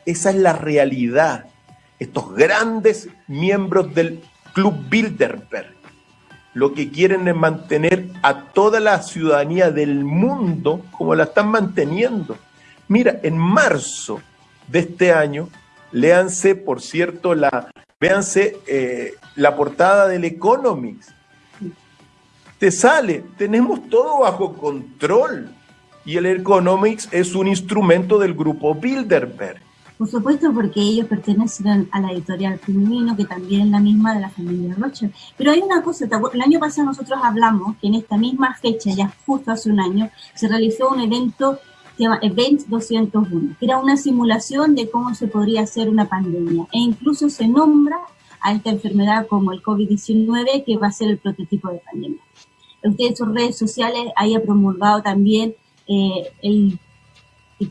Esa es la realidad. Estos grandes miembros del Club Bilderberg lo que quieren es mantener a toda la ciudadanía del mundo como la están manteniendo. Mira, en marzo de este año, léanse, por cierto, la, eh, la portada del Economics. Te sale, tenemos todo bajo control. Y el Economics es un instrumento del grupo Bilderberg. Por supuesto, porque ellos pertenecen a la editorial Femenino, que también es la misma de la familia Rocha. Pero hay una cosa, el año pasado nosotros hablamos que en esta misma fecha, ya justo hace un año, se realizó un evento se llama Event 201, que era una simulación de cómo se podría hacer una pandemia. E incluso se nombra a esta enfermedad como el COVID-19, que va a ser el prototipo de pandemia. Usted en sus redes sociales haya promulgado también eh, el, el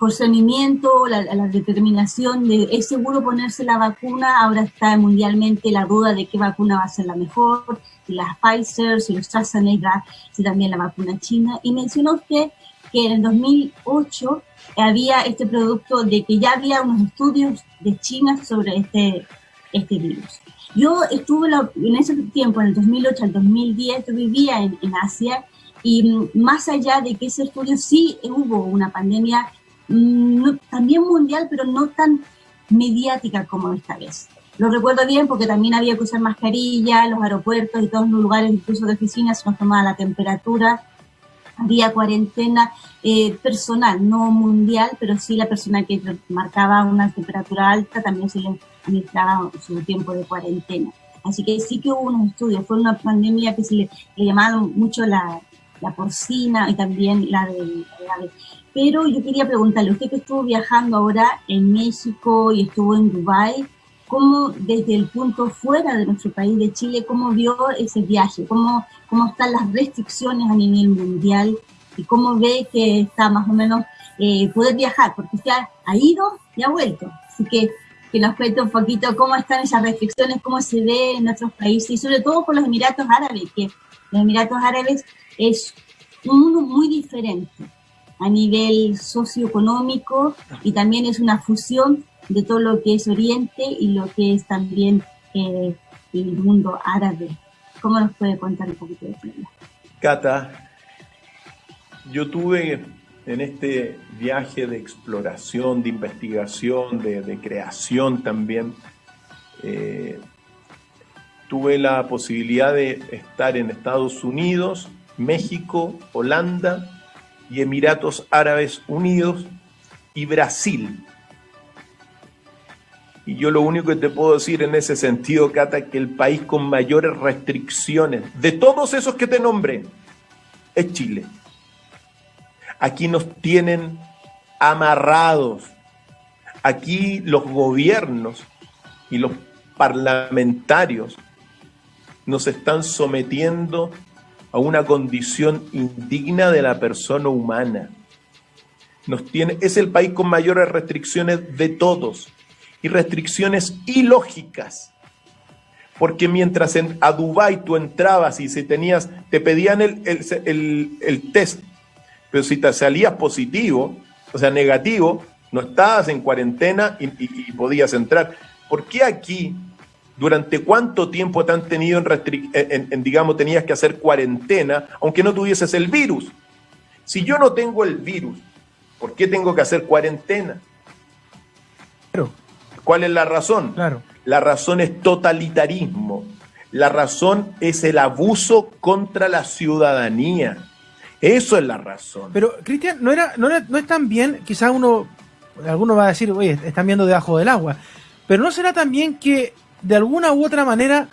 la, determinación de es seguro ponerse la vacuna, ahora está mundialmente la duda de qué vacuna va a ser la mejor, si la Pfizer, si los AstraZeneca, si también la vacuna china, y mencionó usted que en el 2008 había este producto de que ya había unos estudios de China sobre este, este virus. Yo estuve en ese tiempo, en el 2008 al 2010, yo vivía en, Asia y más allá de que ese estudio sí hubo una pandemia mm, también mundial, pero no tan mediática como esta vez. Lo recuerdo bien porque también había que usar mascarilla, los aeropuertos y todos los lugares, incluso de oficinas, se nos tomaba la temperatura había cuarentena eh, personal, no mundial, pero sí la persona que marcaba una temperatura alta también se le administraba su tiempo de cuarentena. Así que sí que hubo unos estudios, fue una pandemia que se le, llamaba mucho la, la, porcina y también la de, la Pero yo quería preguntarle, usted que estuvo viajando ahora en México y estuvo en Dubái, cómo desde el punto fuera de nuestro país, de Chile, cómo vio ese viaje, cómo, cómo están las restricciones a nivel mundial y cómo ve que está más o menos eh, poder viajar, porque usted ha, ido y ha vuelto. Así que que nos cuente un poquito cómo están esas restricciones, cómo se ve en nuestros países y sobre todo por los Emiratos Árabes, que los Emiratos Árabes es un mundo muy diferente a nivel socioeconómico y también es una fusión de todo lo que es Oriente y lo que es también eh, el mundo árabe. ¿Cómo nos puede contar un poquito de eso? Cata, yo tuve en este viaje de exploración, de investigación, de, creación también, eh, tuve la posibilidad de estar en Estados Unidos, México, Holanda y Emiratos Árabes Unidos y Brasil Y yo lo único que te puedo decir en ese sentido, Cata, que el país con mayores restricciones de todos esos que te nombré es Chile. Aquí nos tienen amarrados. Aquí los gobiernos y los parlamentarios nos están sometiendo a una condición indigna de la persona humana. Nos tiene, es el país con mayores restricciones de todos y restricciones ilógicas. Porque mientras en, a Dubái tú entrabas y si tenías, te pedían el, el, test, pero si te salías positivo, o sea, negativo, no estabas en cuarentena y, podías entrar. ¿Por qué aquí, durante cuánto tiempo te han tenido en, en, digamos, tenías que hacer cuarentena, aunque no tuvieses el virus? Si yo no tengo el virus, ¿por qué tengo que hacer cuarentena? Pero, ¿Cuál es la razón? Claro. La razón es totalitarismo. La razón es el abuso contra la ciudadanía. Eso es la razón. Pero, Cristian, no, era, no, no es tan bien, quizás uno, alguno va a decir, oye, están viendo debajo del agua, pero ¿no será también que de alguna u otra manera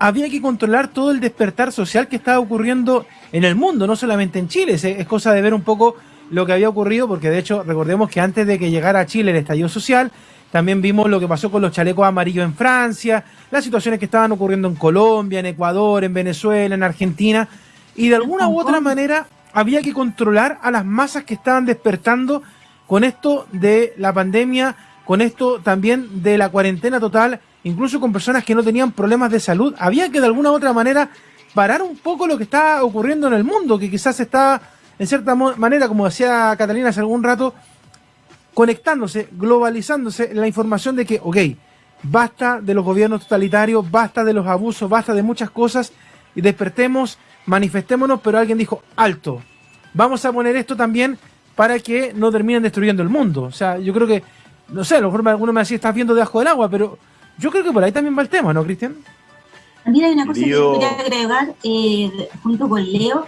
había que controlar todo el despertar social que estaba ocurriendo en el mundo, no solamente en Chile? Es, es cosa de ver un poco lo que había ocurrido, porque de hecho recordemos que antes de que llegara a Chile el estallido social, también vimos lo que pasó con los chalecos amarillos en Francia, las situaciones que estaban ocurriendo en Colombia, en Ecuador, en Venezuela, en Argentina. Y de alguna u otra manera había que controlar a las masas que estaban despertando con esto de la pandemia, con esto también de la cuarentena total, incluso con personas que no tenían problemas de salud. Había que de alguna u otra manera parar un poco lo que estaba ocurriendo en el mundo, que quizás estaba, en cierta manera, como decía Catalina hace algún rato, conectándose, globalizándose la información de que, ok, basta de los gobiernos totalitarios, basta de los abusos, basta de muchas cosas y despertemos, manifestémonos, pero alguien dijo, alto, vamos a poner esto también para que no terminen destruyendo el mundo. O sea, yo creo que, no sé, a lo mejor alguno me decía, estás viendo debajo del agua, pero yo creo que por ahí también va el tema, ¿no, Cristian? También hay una cosa que quería agregar eh, junto con Leo,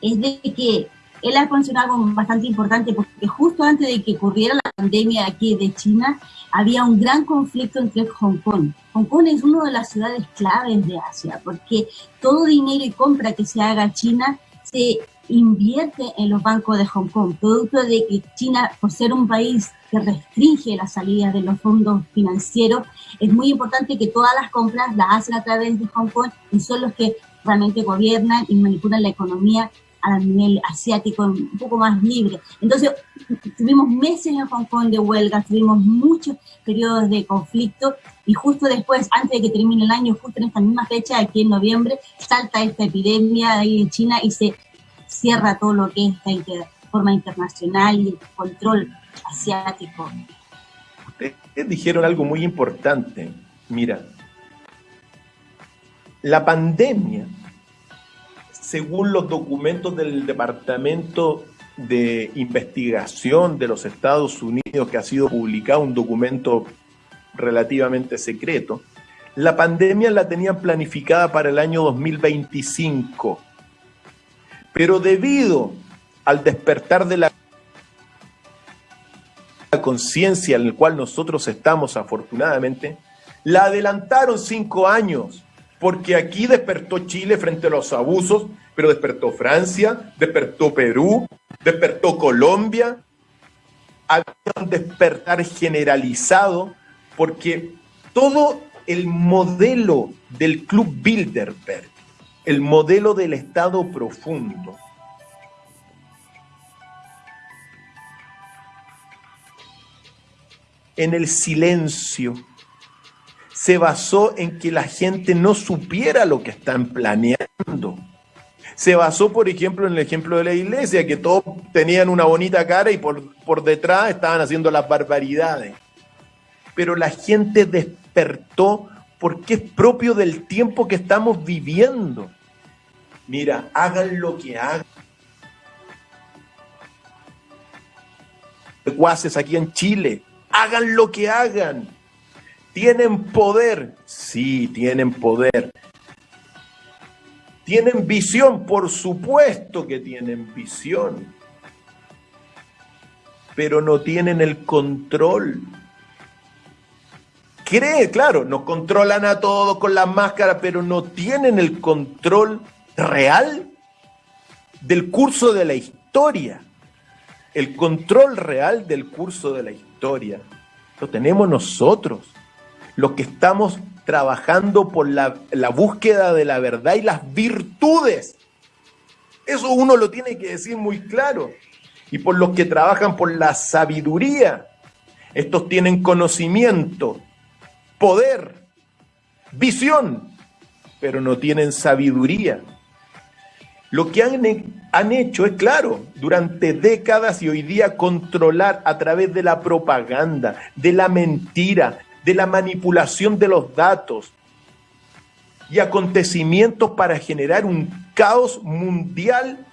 es de que él ha mencionado algo bastante importante porque justo antes de que ocurriera la pandemia aquí de China, había un gran conflicto entre Hong Kong. Hong Kong es una de las ciudades claves de Asia porque todo dinero y compra que se haga a China se invierte en los bancos de Hong Kong, producto de que China, por ser un país que restringe las salidas de los fondos financieros, es muy importante que todas las compras las hacen a través de Hong Kong y son los que realmente gobiernan y manipulan la economía a nivel asiático un poco más libre. Entonces, tuvimos meses en Hong Kong de huelga, tuvimos muchos periodos de conflicto y justo después, antes de que termine el año, justo en esta misma fecha, aquí en noviembre, salta esta epidemia ahí en China y se cierra todo lo que es esta forma internacional y el control asiático. Ustedes dijeron algo muy importante. Mira, la pandemia según los documentos del Departamento de Investigación de los Estados Unidos, que ha sido publicado, un documento relativamente secreto, la pandemia la tenían planificada para el año 2025. Pero debido al despertar de la conciencia en el cual nosotros estamos afortunadamente, la adelantaron cinco años porque aquí despertó Chile frente a los abusos, pero despertó Francia, despertó Perú, despertó Colombia. Había un despertar generalizado porque todo el modelo del Club Bilderberg, el modelo del Estado profundo, en el silencio, se basó en que la gente no supiera lo que están planeando. Se basó, por ejemplo, en el ejemplo de la iglesia, que todos tenían una bonita cara y por, por detrás estaban haciendo las barbaridades. Pero la gente despertó porque es propio del tiempo que estamos viviendo. Mira, hagan lo que hagan. Cuaces aquí en Chile, hagan lo que hagan ¿Tienen poder? Sí, tienen poder. ¿Tienen visión? Por supuesto que tienen visión. Pero no tienen el control. cree, claro, nos controlan a todos con las máscaras, pero no tienen el control real del curso de la historia. El control real del curso de la historia lo tenemos nosotros, los que estamos trabajando por la, búsqueda de la verdad y las virtudes. Eso uno lo tiene que decir muy claro. Y por los que trabajan por la sabiduría. Estos tienen conocimiento, poder, visión, pero no tienen sabiduría. Lo que han, han, hecho es claro, durante décadas y hoy día controlar a través de la propaganda, de la mentira, de la manipulación de los datos y acontecimientos para generar un caos mundial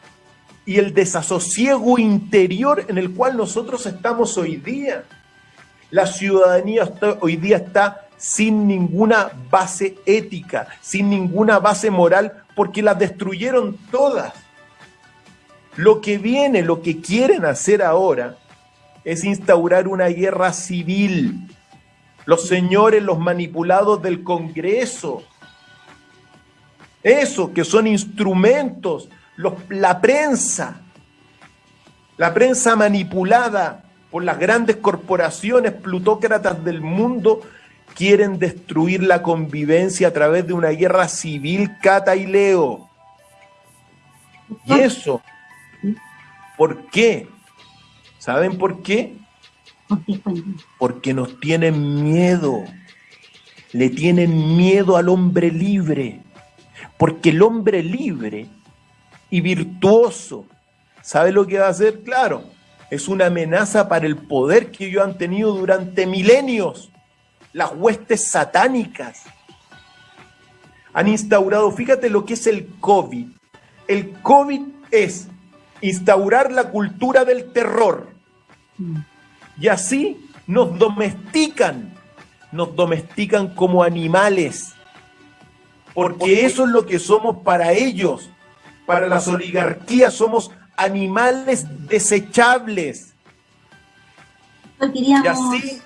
y el desasosiego interior en el cual nosotros estamos hoy día. La ciudadanía hoy día está sin ninguna base ética, sin ninguna base moral, porque las destruyeron todas. Lo que viene, lo que quieren hacer ahora, es instaurar una guerra civil. Los señores, los manipulados del Congreso, eso que son instrumentos, la prensa, la prensa manipulada por las grandes corporaciones plutócratas del mundo, quieren destruir la convivencia a través de una guerra civil, Cata y Leo. Y eso, ¿por qué? ¿Saben por qué? Porque nos tienen miedo. Le tienen miedo al hombre libre. Porque el hombre libre y virtuoso, ¿sabe lo que va a hacer? Claro, es una amenaza para el poder que ellos han tenido durante milenios las huestes satánicas. Han instaurado, fíjate lo que es el COVID. El COVID es instaurar la cultura del terror. Y así nos domestican, nos domestican como animales. Porque eso es lo que somos para ellos. Para las oligarquías somos animales desechables. Y así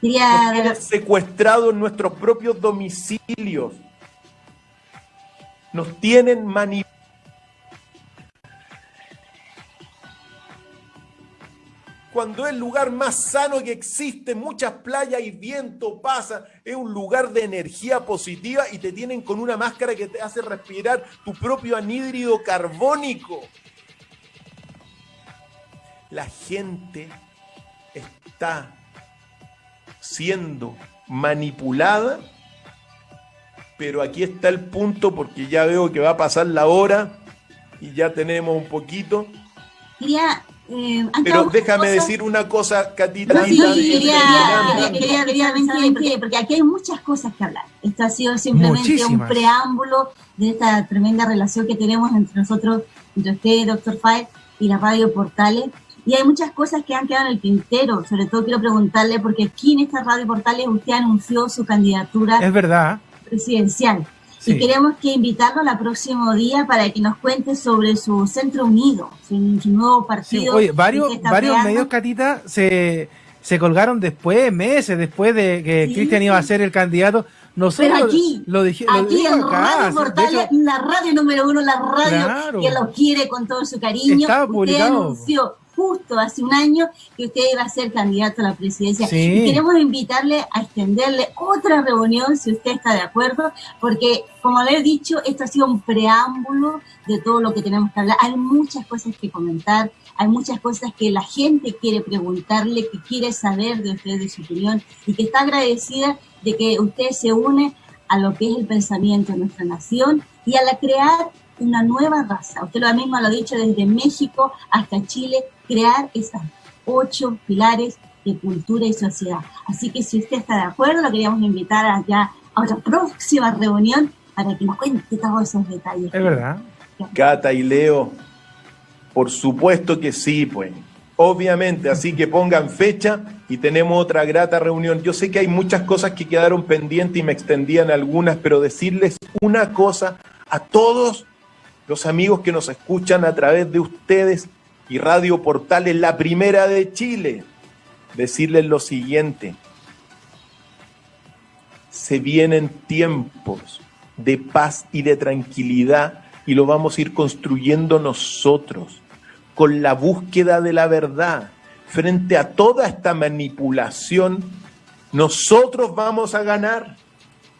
nos secuestrados en nuestros propios domicilios. Nos tienen manipulados. Cuando es el lugar más sano que existe, muchas playas y viento pasa, es un lugar de energía positiva y te tienen con una máscara que te hace respirar tu propio anhídrido carbónico. La gente está siendo manipulada, pero aquí está el punto porque ya veo que va a pasar la hora y ya tenemos un poquito. Quería, eh, pero déjame decir una cosa, Catita. sí, quería, quería, quería, porque aquí hay muchas cosas que hablar. Esto ha sido simplemente un preámbulo de esta tremenda relación que tenemos entre nosotros, entre usted, doctor Fay, y la radio Portales. Y hay muchas cosas que han quedado en el tintero. Sobre todo quiero preguntarle, porque aquí en esta radio Portales usted anunció su candidatura es verdad. presidencial. Y queremos que invitarlo al próximo día para que nos cuente sobre su Centro Unido, su, nuevo partido. oye, varios, varios medios, Catita, se, se colgaron después, meses después de que Cristian iba a ser el candidato. Nosotros Pero aquí, lo, dije, aquí en Radio la radio número uno, la radio que lo quiere con todo su cariño. Publicado. anunció justo hace un año que usted iba a ser candidato a la presidencia. Y queremos invitarle a extenderle otra reunión, si usted está de acuerdo, porque, como le he dicho, esto ha sido un preámbulo de todo lo que tenemos que hablar. Hay muchas cosas que comentar, hay muchas cosas que la gente quiere preguntarle, que quiere saber de usted, de su opinión, y que está agradecida de que usted se une a lo que es el pensamiento de nuestra nación y a la crear una nueva raza. Usted lo mismo lo ha dicho desde México hasta Chile, crear esas ocho pilares de cultura y sociedad. Así que si usted está de acuerdo, lo queríamos invitar allá a otra próxima reunión para que nos cuente todos esos detalles. Es verdad. Cata y Leo, por supuesto que sí, pues. Obviamente, así que pongan fecha y tenemos otra grata reunión. Yo sé que hay muchas cosas que quedaron pendientes y me extendían algunas, pero decirles una cosa a todos los amigos que nos escuchan a través de ustedes y Radio Portales, la primera de Chile, decirles lo siguiente. se vienen tiempos de paz y de tranquilidad y lo vamos a ir construyendo nosotros con la búsqueda de la verdad. Frente a toda esta manipulación, nosotros vamos a ganar.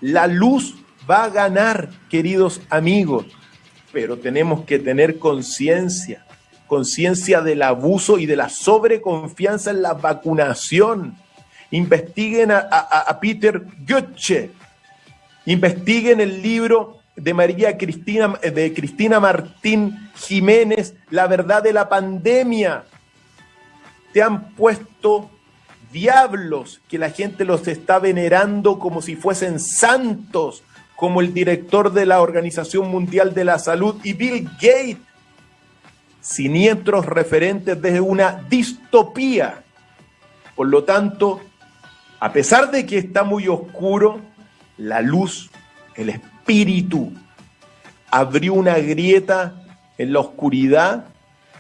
La luz va a ganar, queridos amigos, pero tenemos que tener conciencia, conciencia del abuso y de la sobreconfianza en la vacunación. Investiguen a, Peter Goethe, investiguen el libro de María Cristina, de Cristina Martín Jiménez, La verdad de la pandemia. Te han puesto diablos que la gente los está venerando como si fuesen santos, como el director de la Organización Mundial de la Salud y Bill Gates, siniestros referentes de una distopía. Por lo tanto, a pesar de que está muy oscuro, la luz, el espíritu, abrió una grieta en la oscuridad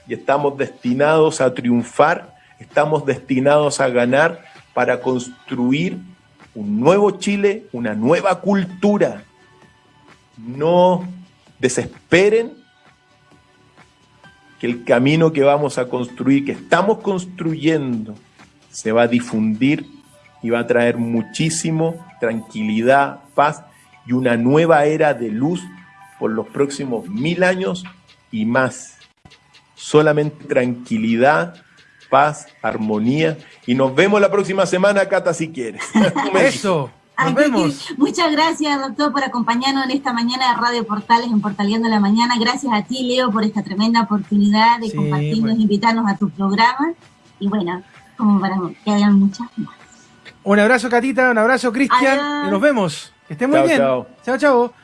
y estamos destinados a triunfar, estamos destinados a ganar para construir un nuevo Chile, una nueva cultura. No desesperen que el camino que vamos a construir, que estamos construyendo, se va a difundir y va a traer muchísimo tranquilidad, paz y una nueva era de luz por los próximos mil años y más. Solamente tranquilidad, paz, armonía. Y nos vemos la próxima semana, Cata, si quieres. Eso. Nos vemos. Muchas gracias, doctor, por acompañarnos en esta mañana de Radio Portales, en Portaleando la Mañana. Gracias a ti, Leo, por esta tremenda oportunidad de compartirnos, invitarnos a tu programa. Y bueno, como para que hayan muchas más. Un abrazo, Catita, un abrazo, Cristian, y nos vemos. Que estén muy bien. Chao, chao.